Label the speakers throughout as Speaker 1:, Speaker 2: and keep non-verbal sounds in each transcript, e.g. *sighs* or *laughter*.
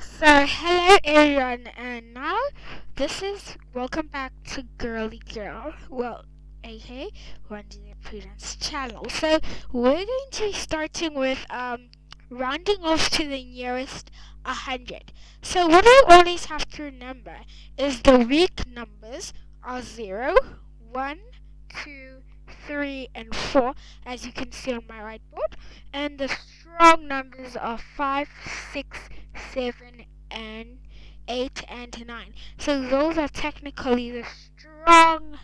Speaker 1: So, hello everyone, and now this is welcome back to Girly Girl. Well, aka Randy Prudence channel. So, we're going to be starting with um rounding off to the nearest 100. So, what I always have to remember is the weak numbers are 0, 1, 2, 3, and 4, as you can see on my whiteboard, and the strong numbers are 5, 6, 7, and 8 and 9. So those are technically the strong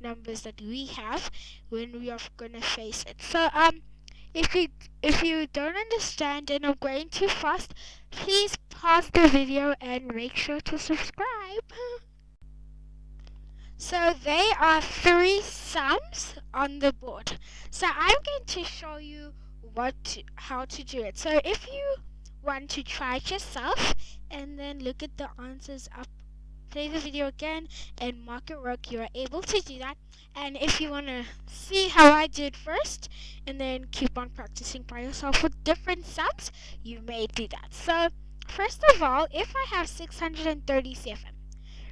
Speaker 1: numbers that we have when we are going to face it. So um if you if you don't understand and I'm going too fast, please pause the video and make sure to subscribe. *laughs* So there are three sums on the board. So I'm going to show you what to, how to do it. So if you want to try it yourself and then look at the answers up play the video again and mark it work. You are able to do that. And if you want to see how I did first and then keep on practicing by yourself with different sums you may do that. So first of all if I have 637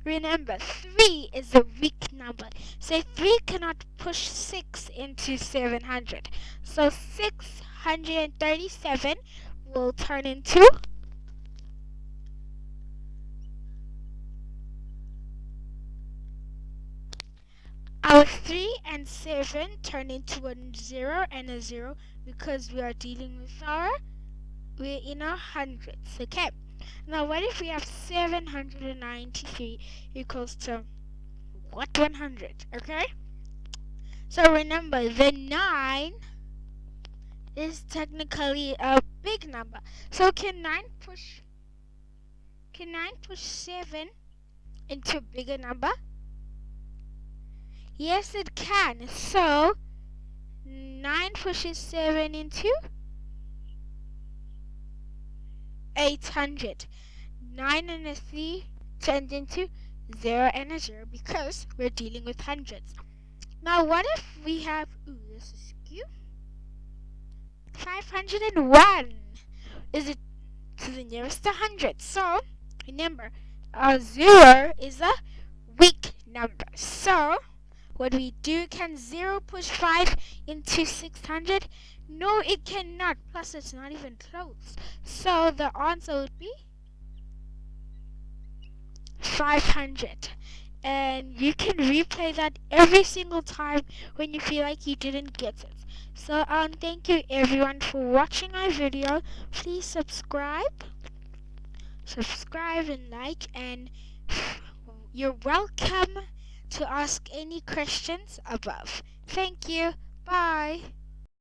Speaker 1: remember 3 is a weak number. So 3 cannot push 6 into 700 so 637 will turn into? Our 3 and 7 turn into a 0 and a 0 because we are dealing with our we're in our hundreds okay? Now what if we have 793 equals to what? 100 okay? So remember the 9 is technically a big number. So can 9 push can 9 push 7 into a bigger number? Yes, it can. So 9 pushes 7 into 800. 9 and a 3 turned into 0 and a 0 because we're dealing with hundreds. Now what if we have, ooh, this is skew. 501 is it to the nearest 100. So, remember, a 0 is a weak number. So, what we do, can 0 push 5 into 600? No, it cannot. Plus, it's not even close. So, the answer would be 500 and you can replay that every single time when you feel like you didn't get it. So um thank you everyone for watching my video. Please subscribe. Subscribe and like and *sighs* you're welcome to ask any questions above. Thank you. Bye.